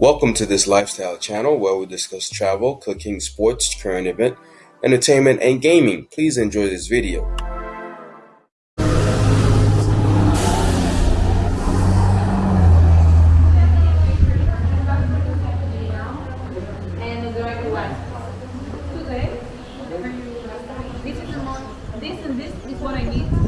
Welcome to this lifestyle channel where we discuss travel, cooking, sports, current event, entertainment, and gaming. Please enjoy this video. This and this is what I need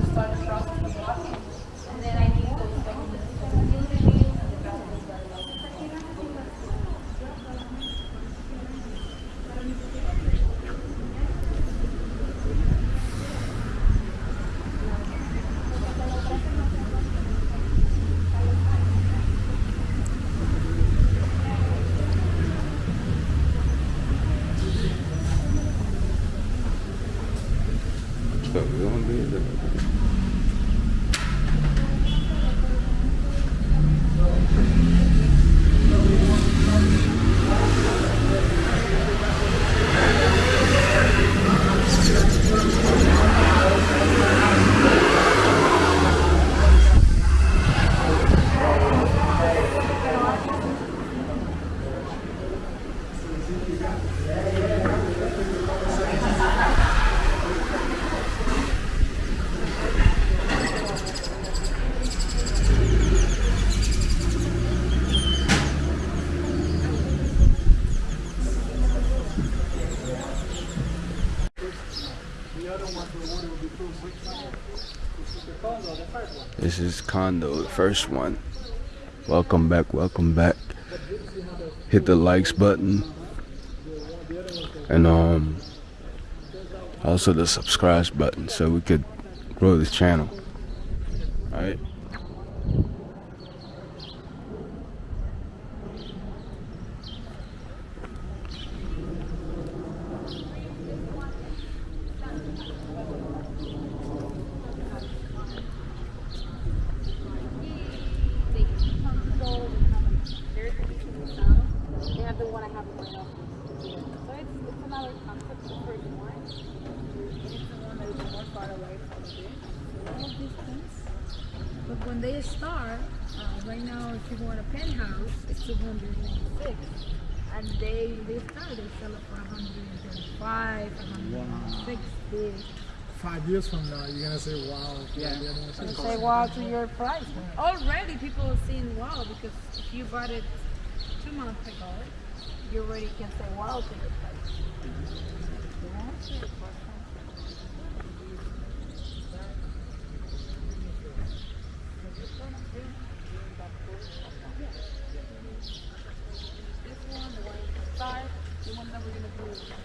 This Condo, the first one. Welcome back, welcome back. Hit the likes button. And um also the subscribe button so we could grow this channel. Alright. they console, there's a different sound. They have the one I have in my office. So it's, it's another concept, the first one. It's the one that is more far away from the all distance. But when they start, uh, right now, if you in a penthouse, it's 296. And they, they start, they sell it for 135, 160. five years from now, you're gonna say, "Wow, yeah." And say wow to your price. Already people are saying wow because if you bought it two months ago, you already can say wow to your price. Yeah. This one, the one in the start, the one that we're gonna do face.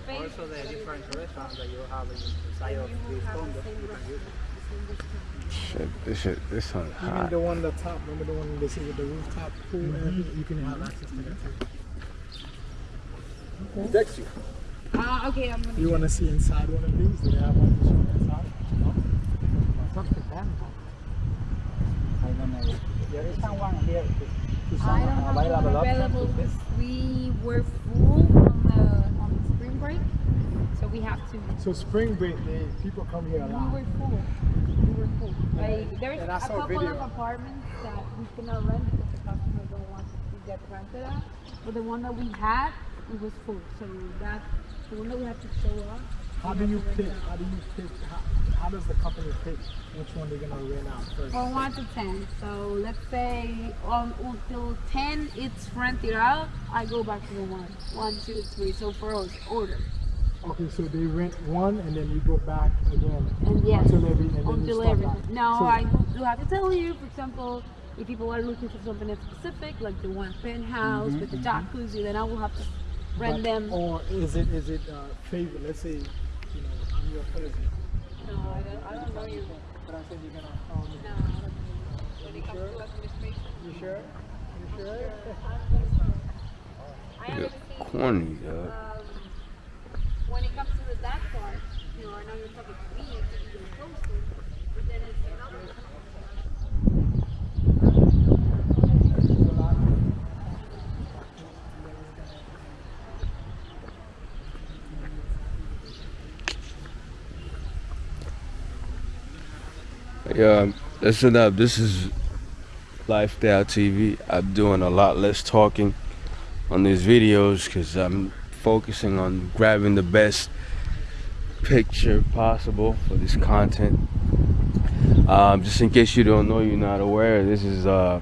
Also the different restaurants that you have inside of this condo, you can use it. Shit, this shit this one's Even hot. the one at the top, remember the one they say with the rooftop pool, and everything, you can have access to that too. Text you. Ah, okay, I'm gonna. You wanna see inside one of these? Do they have one to show inside? No? I don't know. There is someone here. I don't some have one available available because we were full on the on the spring break, so we have to. So spring break, they, people come here a lot. We were full. We were full. Like there's And I a saw a couple video. of apartments that we cannot rent because the customers don't want to get rented out. But the one that we had, it was full. So that the one that we have to show up. How do you pick? How do you pick? How, how does the company pick which one they're gonna rent out first? From one to ten. So let's say on until ten it's rented out. I go back to the one. One, two, three. So for us, order. Okay, so they rent one and then you go back again And yes, until every and then you until start everything. back. No, So- I do have to tell you, for example, if people are looking for something in specific, like the one penthouse mm-hmm, with the mm-hmm. jacuzzi, then I will have to rent But- them. Or is it is it uh, favorite? Let's say, you know, I'm your cousin, I don't, I don't know you. but I said you're gonna call me. No, I don't know you. When it comes to administration, You sure? You sure? I am Corny, uh, dog. Um, when it comes to the that part, you know, I know you're talking to me, it's even closer, but then it's another. Yeah, listen up. This is Lifestyle TV. I'm doing a lot less talking on these videos because I'm focusing on grabbing the best picture possible for this content. Um, just in case you don't know, you're not aware, this is uh,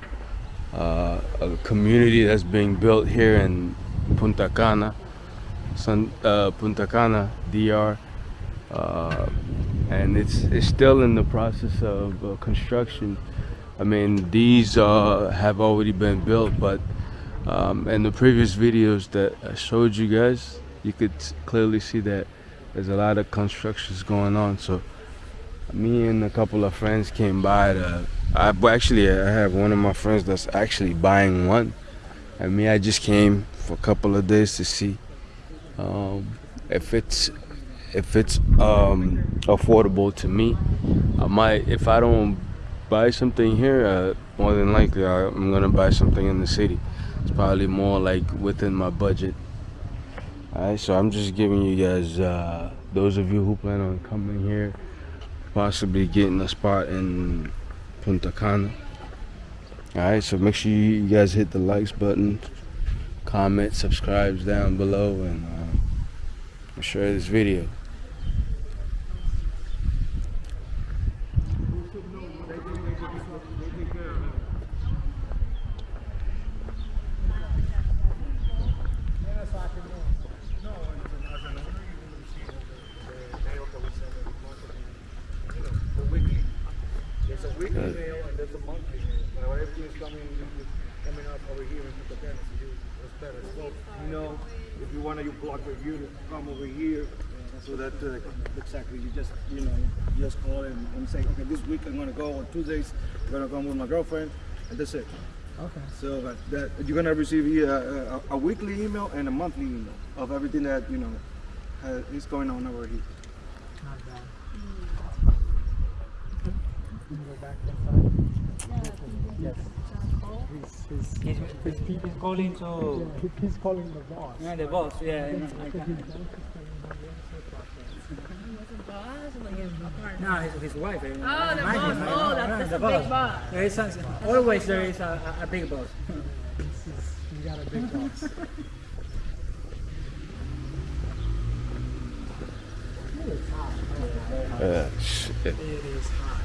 uh, a community that's being built here in Punta Cana, San, uh, Punta Cana, DR, uh, and it's it's still in the process of uh, construction. I mean, these uh, have already been built, but um, in the previous videos that I showed you guys, you could clearly see that there's a lot of constructions going on. So me and a couple of friends came by to I actually I have one of my friends that's actually buying one. And me I just came for a couple of days to see um, if it's if it's um, affordable to me. I might if I don't buy something here uh, more than likely I, I'm gonna buy something in the city it's probably more like within my budget alright so I'm just giving you guys uh, those of you who plan on coming here possibly getting a spot in Punta Cana. Alright, so make sure you guys hit the likes button, comment, subscribes down below, and uh, share this video. There's a weekly mail and there's a monthly mail. Now everything is coming, coming up over here in Punta Cana, so you, that's better. So, you know, if you want to, you block your unit, come over here, so that, uh, exactly, you just, you know, just call and, and say, okay, this week I'm gonna go, on Tuesdays, I'm gonna come with my girlfriend, and that's it. Okay. So that, that you're gonna receive uh, a, a, a weekly email and a monthly email of everything that, you know, uh, is going on over here. Not bad. Can you go back inside? Yes. He's, he's, He's, calling to he- he's calling the boss. yeah, the boss. Yeah, you. No, his, his wife. eh, Oh, the boss. Oh, that's, the boss. boss. There is some, always there is a, a, big boss. He's got a big boss. Uh, shit. It is hot.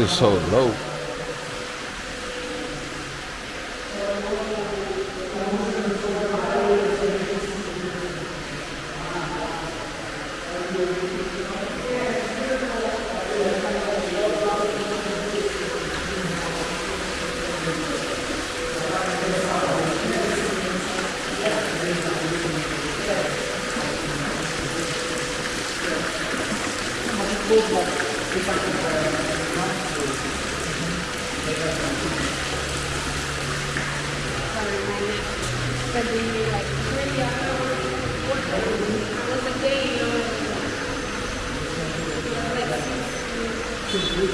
is so low. So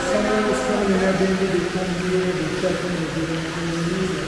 someone was telling me that they come here, they check in, they do anything